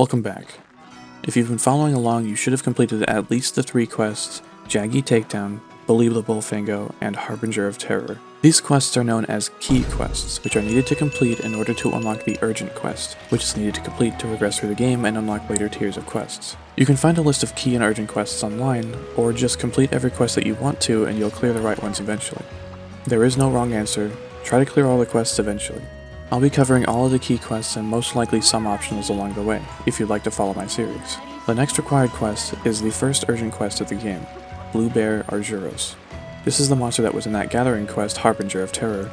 Welcome back. If you've been following along, you should have completed at least the three quests, Jaggi Takedown, Believe the Bullfango, and Harbinger of Terror. These quests are known as key quests, which are needed to complete in order to unlock the urgent quest, which is needed to complete to progress through the game and unlock later tiers of quests. You can find a list of key and urgent quests online, or just complete every quest that you want to and you'll clear the right ones eventually. There is no wrong answer, try to clear all the quests eventually. I'll be covering all of the key quests and most likely some optionals along the way, if you'd like to follow my series. The next required quest is the first urgent quest of the game, Blue Bear Arzuros. This is the monster that was in that gathering quest, Harbinger of Terror,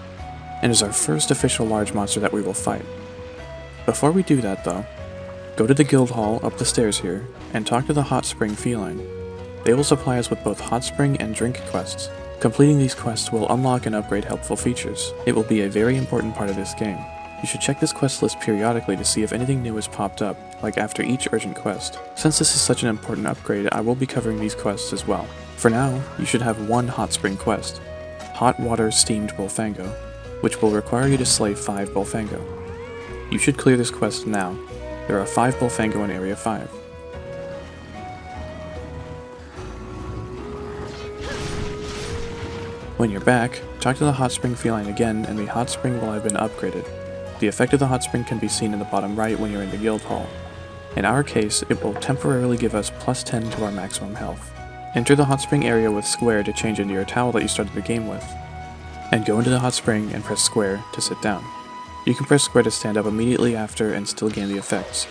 and is our first official large monster that we will fight. Before we do that though, go to the guild hall up the stairs here, and talk to the Hot Spring Feline. They will supply us with both Hot Spring and Drink quests, Completing these quests will unlock and upgrade helpful features. It will be a very important part of this game. You should check this quest list periodically to see if anything new has popped up, like after each urgent quest. Since this is such an important upgrade, I will be covering these quests as well. For now, you should have one hot spring quest, Hot Water Steamed Bullfango, which will require you to slay 5 Bullfango. You should clear this quest now. There are 5 Bullfango in Area 5. When you're back, talk to the hot spring feline again and the hot spring will have been upgraded. The effect of the hot spring can be seen in the bottom right when you're in the guild hall. In our case, it will temporarily give us plus 10 to our maximum health. Enter the hot spring area with square to change into your towel that you started the game with, and go into the hot spring and press square to sit down. You can press square to stand up immediately after and still gain the effects,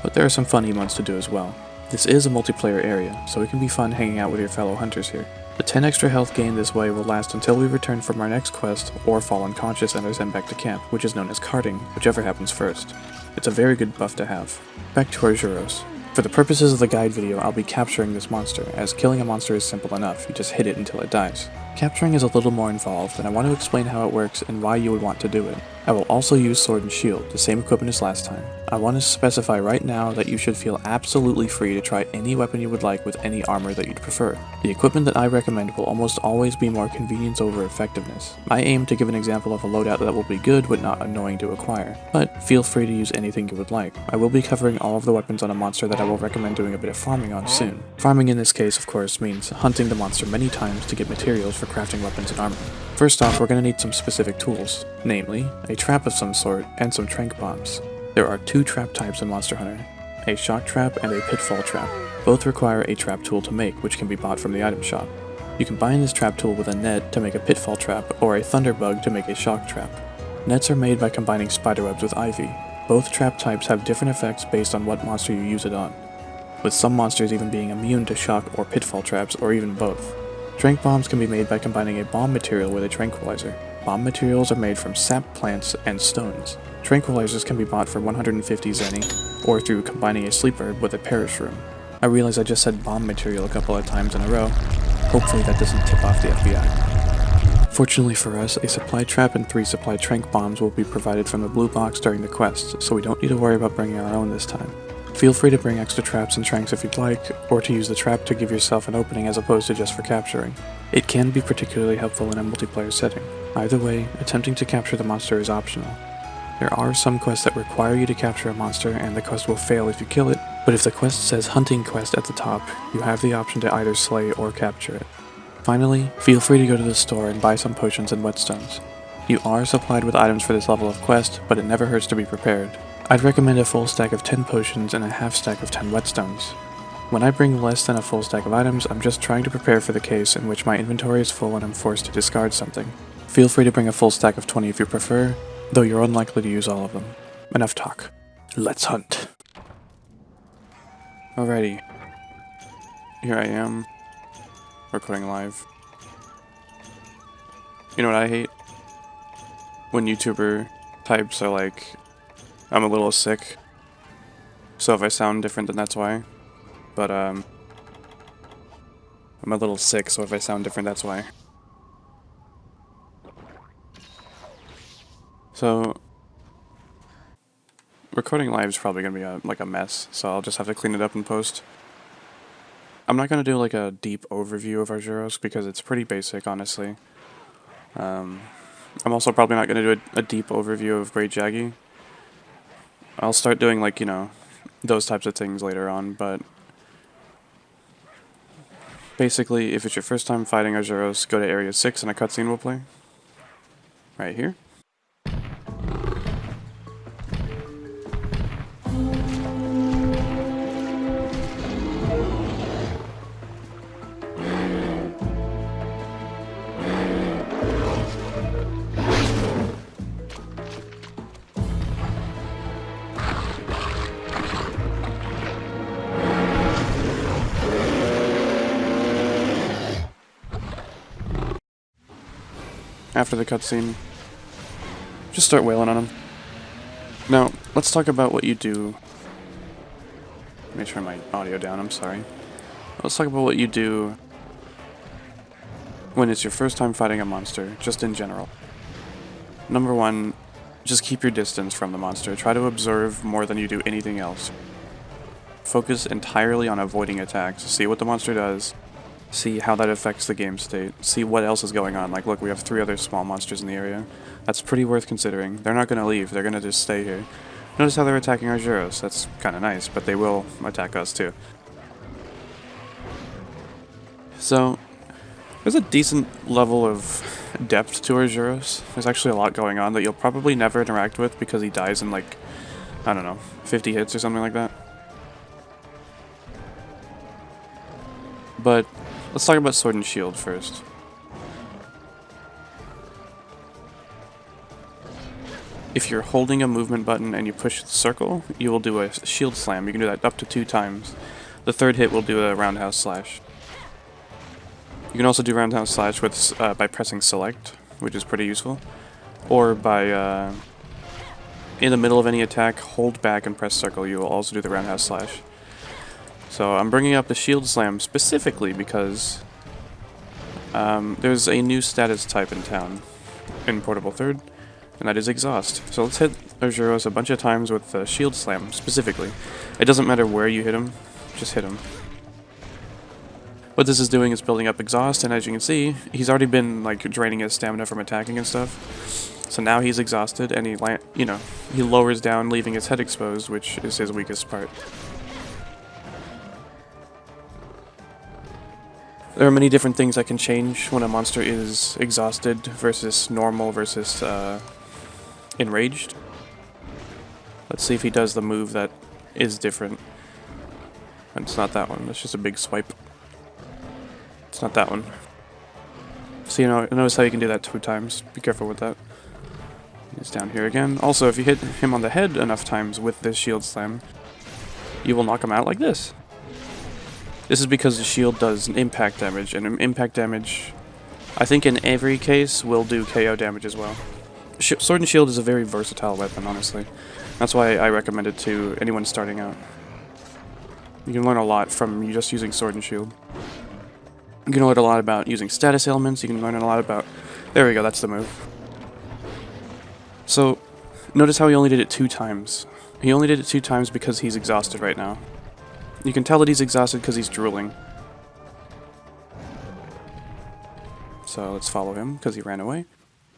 but there are some fun emotes to do as well. This is a multiplayer area, so it can be fun hanging out with your fellow hunters here. The 10 extra health gained this way will last until we return from our next quest or fall unconscious and are sent back to camp, which is known as carting, whichever happens first. It's a very good buff to have. Back to Arzuros. For the purposes of the guide video, I'll be capturing this monster, as killing a monster is simple enough, you just hit it until it dies. Capturing is a little more involved, and I want to explain how it works and why you would want to do it. I will also use sword and shield, the same equipment as last time. I want to specify right now that you should feel absolutely free to try any weapon you would like with any armor that you'd prefer. The equipment that I recommend will almost always be more convenience over effectiveness. I aim to give an example of a loadout that will be good but not annoying to acquire, but feel free to use anything you would like. I will be covering all of the weapons on a monster that I will recommend doing a bit of farming on soon. Farming in this case of course means hunting the monster many times to get materials for crafting weapons and armor. First off, we're going to need some specific tools, namely, a trap of some sort and some trank bombs. There are two trap types in Monster Hunter, a shock trap and a pitfall trap. Both require a trap tool to make, which can be bought from the item shop. You combine this trap tool with a net to make a pitfall trap or a thunderbug to make a shock trap. Nets are made by combining spiderwebs with ivy. Both trap types have different effects based on what monster you use it on, with some monsters even being immune to shock or pitfall traps or even both. Trank bombs can be made by combining a bomb material with a tranquilizer. Bomb materials are made from sap plants and stones. Tranquilizers can be bought for 150 zenny, or through combining a sleep herb with a parashroom. I realize I just said bomb material a couple of times in a row. Hopefully that doesn't tip off the FBI. Fortunately for us, a supply trap and three supply trank bombs will be provided from the blue box during the quest, so we don't need to worry about bringing our own this time. Feel free to bring extra traps and tranks if you'd like, or to use the trap to give yourself an opening as opposed to just for capturing. It can be particularly helpful in a multiplayer setting. Either way, attempting to capture the monster is optional. There are some quests that require you to capture a monster and the quest will fail if you kill it, but if the quest says hunting quest at the top, you have the option to either slay or capture it. Finally, feel free to go to the store and buy some potions and whetstones. You are supplied with items for this level of quest, but it never hurts to be prepared. I'd recommend a full stack of 10 potions and a half stack of 10 whetstones. When I bring less than a full stack of items, I'm just trying to prepare for the case in which my inventory is full and I'm forced to discard something. Feel free to bring a full stack of 20 if you prefer, though you're unlikely to use all of them. Enough talk. Let's hunt. Alrighty. Here I am, recording live. You know what I hate? When YouTuber types are like, I'm a little sick. So if I sound different, then that's why. But, um... I'm a little sick, so if I sound different, that's why. So... Recording live is probably going to be a, like a mess, so I'll just have to clean it up in post. I'm not going to do like a deep overview of Arzuros because it's pretty basic, honestly. Um, I'm also probably not going to do a, a, deep overview of Great Jaggi I'll start doing like, you know, those types of things later on, but basically, if it's your first time fighting Arzuros, go to Area 6 and a cutscene will play. Right here. After the cutscene. Just start wailing on him. Now, let's talk about what you do. Let me turn my audio down, I'm sorry. Let's talk about what you do when it's your first time fighting a monster, just in general. Number one, just keep your distance from the monster. Try to observe more than you do anything else. Focus entirely on avoiding attacks. See what the monster does, see how that affects the game state, see what else is going on. Like, look, we have three other small monsters in the area. That's pretty worth considering. They're not going to leave, they're going to just stay here. Notice how they're attacking Arzuros. That's kind of nice, but they will attack us too. So, there's a decent level of depth to Arzuros. There's actually a lot going on that you'll probably never interact with because he dies in like, I don't know, 50 hits or something like that. But Let's talk about Sword and Shield first. If you're holding a movement button and you push the circle, you will do a shield slam. You can do that up to two times. The third hit will do a roundhouse slash. You can also do roundhouse slash with uh, by pressing select, which is pretty useful. Or by, uh, in the middle of any attack, hold back and press circle. You will also do the roundhouse slash. So I'm bringing up the Shield Slam specifically because um, there's a new status type in town, in Portable Third, and that is Exhaust. So let's hit Arzuros a bunch of times with the Shield Slam, specifically. It doesn't matter where you hit him, just hit him. What this is doing is building up Exhaust, and as you can see, he's already been like draining his stamina from attacking and stuff. So now he's exhausted, and he, you know, he lowers down, leaving his head exposed, which is his weakest part. There are many different things that can change when a monster is exhausted versus normal versus uh, enraged. Let's see if he does the move that is different. It's not that one, it's just a big swipe. It's not that one. So you know, notice how you can do that two times. Be careful with that. He's down here again. Also, if you hit him on the head enough times with this shield slam, you will knock him out like this. This is because the shield does impact damage, and impact damage, I think in every case, will do KO damage as well. Sh Sword and Shield is a very versatile weapon, honestly. That's why I recommend it to anyone starting out. You can learn a lot from just using Sword and Shield. You can learn a lot about using status elements, you can learn a lot about... There we go, that's the move. So, notice how he only did it two times. He only did it two times because he's exhausted right now. You can tell that he's exhausted because he's drooling. So let's follow him because he ran away.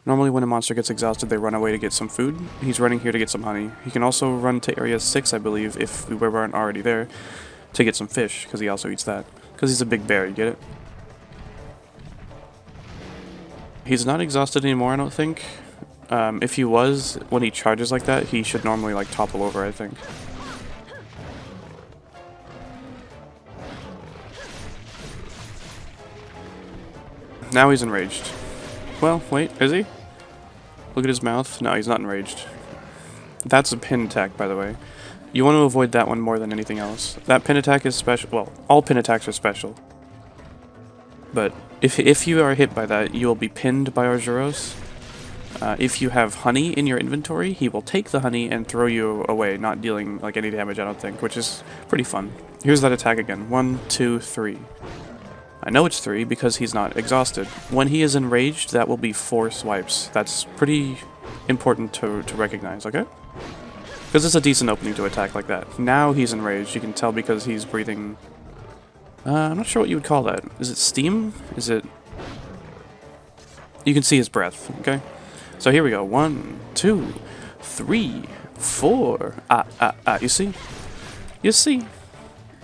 Normally when a monster gets exhausted, they run away to get some food. He's running here to get some honey. He can also run to area 6, I believe, if we weren't already there, to get some fish, because he also eats that. Because he's a big bear, you get it? He's not exhausted anymore, I don't think. Um, if he was, when he charges like that, he should normally like topple over, I think. Now he's enraged. Well, wait, is he? Look at his mouth. No, he's not enraged. That's a pin attack, by the way. You want to avoid that one more than anything else. That pin attack is special. Well, all pin attacks are special. But if, if you are hit by that, you will be pinned by Arzuros. Uh, if you have honey in your inventory, he will take the honey and throw you away, not dealing like any damage, I don't think, which is pretty fun. Here's that attack again. One, two, three. I know it's three because he's not exhausted. When he is enraged, that will be four swipes. That's pretty important to, to recognize, okay? Because it's a decent opening to attack like that. Now he's enraged, you can tell because he's breathing... Uh, I'm not sure what you would call that. Is it steam? Is it... You can see his breath, okay? So here we go. One, two, three, four. Ah, ah, ah. You see? You see,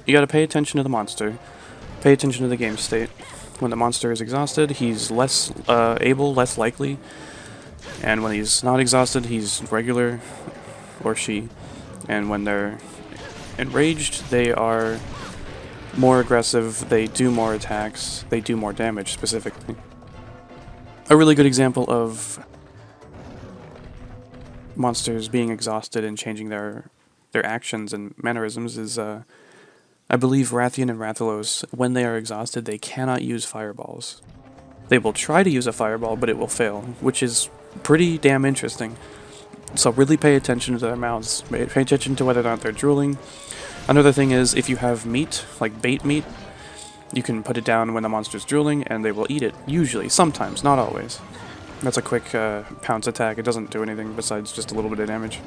you gotta pay attention to the monster, pay attention to the game state. When the monster is exhausted, he's less uh, able, less likely, and when he's not exhausted, he's regular, or she. And when they're enraged, they are more aggressive, they do more attacks, they do more damage specifically. A really good example of monsters being exhausted and changing their their actions and mannerisms is, uh, I believe Rathian and Rathalos, when they are exhausted, they cannot use fireballs. They will try to use a fireball, but it will fail, which is pretty damn interesting. So really pay attention to their mouths. Pay attention to whether or not they're drooling. Another thing is, if you have meat, like bait meat, you can put it down when the monster's drooling, and they will eat it. Usually. Sometimes. Not always. That's a quick uh, pounce attack. It doesn't do anything besides just a little bit of damage.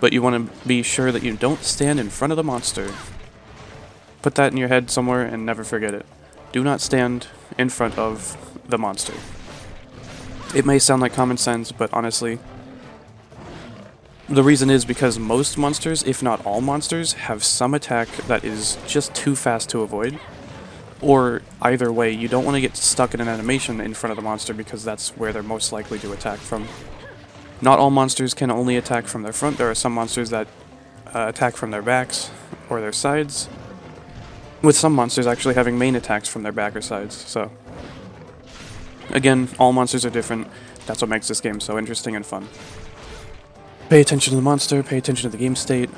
But you want to be sure that you don't stand in front of the monster. Put that in your head somewhere and never forget it. Do not stand in front of the monster. It may sound like common sense, but honestly, the reason is because most monsters, if not all monsters, have some attack that is just too fast to avoid. Or either way, you don't want to get stuck in an animation in front of the monster because that's where they're most likely to attack from. Not all monsters can only attack from their front. There are some monsters that uh, attack from their backs or their sides, with some monsters actually having main attacks from their back or sides, so... Again, all monsters are different. That's what makes this game so interesting and fun. Pay attention to the monster, pay attention to the game state.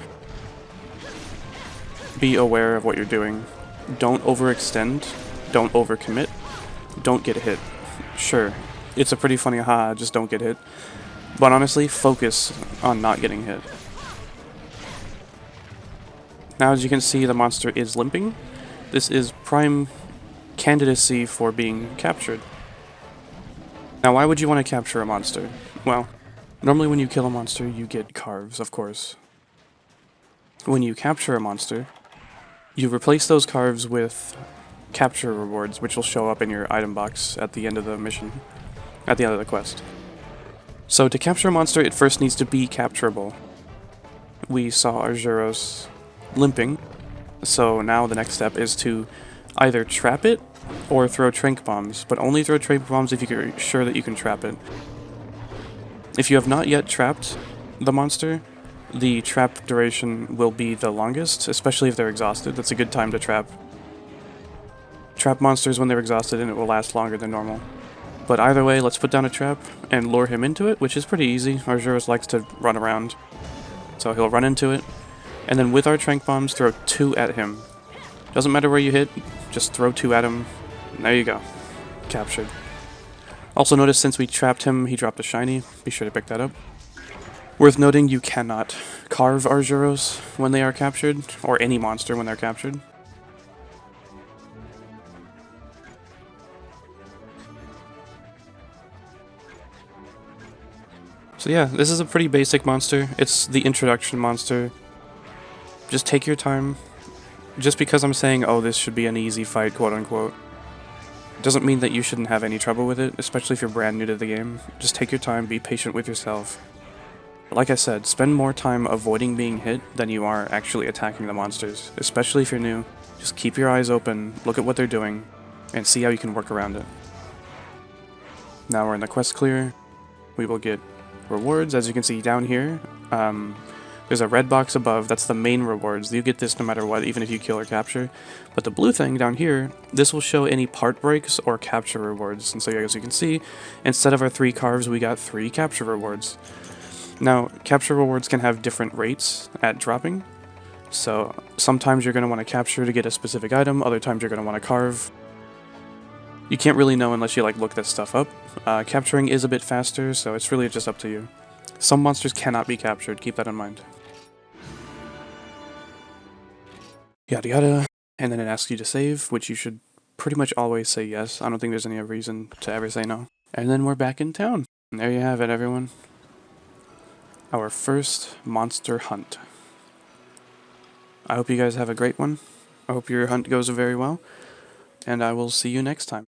Be aware of what you're doing. Don't overextend. Don't overcommit. Don't get hit. Sure, it's a pretty funny ha, just don't get hit. But honestly, focus on not getting hit. Now as you can see, the monster is limping. This is prime candidacy for being captured. Now why would you want to capture a monster? Well, normally when you kill a monster, you get carves, of course. When you capture a monster, you replace those carves with capture rewards, which will show up in your item box at the end of the mission, at the end of the quest. So to capture a monster, it first needs to be capturable. We saw Arzuros limping, so now the next step is to either trap it or throw trank bombs, but only throw trank bombs if you're sure that you can trap it. If you have not yet trapped the monster, the trap duration will be the longest, especially if they're exhausted. That's a good time to trap. Trap monsters when they're exhausted and it will last longer than normal. But either way, let's put down a trap and lure him into it, which is pretty easy. Arzuros likes to run around. So he'll run into it. And then with our Trank Bombs, throw two at him. Doesn't matter where you hit, just throw two at him. There you go. Captured. Also notice since we trapped him, he dropped a shiny. Be sure to pick that up. Worth noting, you cannot carve Arzuros when they are captured, or any monster when they're captured. So yeah, this is a pretty basic monster. It's the introduction monster. Just take your time. Just because I'm saying, oh, this should be an easy fight, quote unquote, doesn't mean that you shouldn't have any trouble with it, especially if you're brand new to the game. Just take your time, be patient with yourself. Like I said, spend more time avoiding being hit than you are actually attacking the monsters, especially if you're new. Just keep your eyes open, look at what they're doing, and see how you can work around it. Now we're in the quest clear. We will get rewards, as you can see down here. Um, there's a red box above, that's the main rewards. You get this no matter what, even if you kill or capture. But the blue thing down here, this will show any part breaks or capture rewards. And so as you can see, instead of our three carves, we got three capture rewards. Now, capture rewards can have different rates at dropping. So sometimes you're going to want to capture to get a specific item, other times you're going to want to carve. You can't really know unless you like look this stuff up. Uh, capturing is a bit faster, so it's really just up to you. Some monsters cannot be captured, keep that in mind. Yada yada, and then it asks you to save, which you should pretty much always say yes. I don't think there's any reason to ever say no. And then we're back in town. And there you have it, everyone. Our first monster hunt. I hope you guys have a great one. I hope your hunt goes very well. And I will see you next time.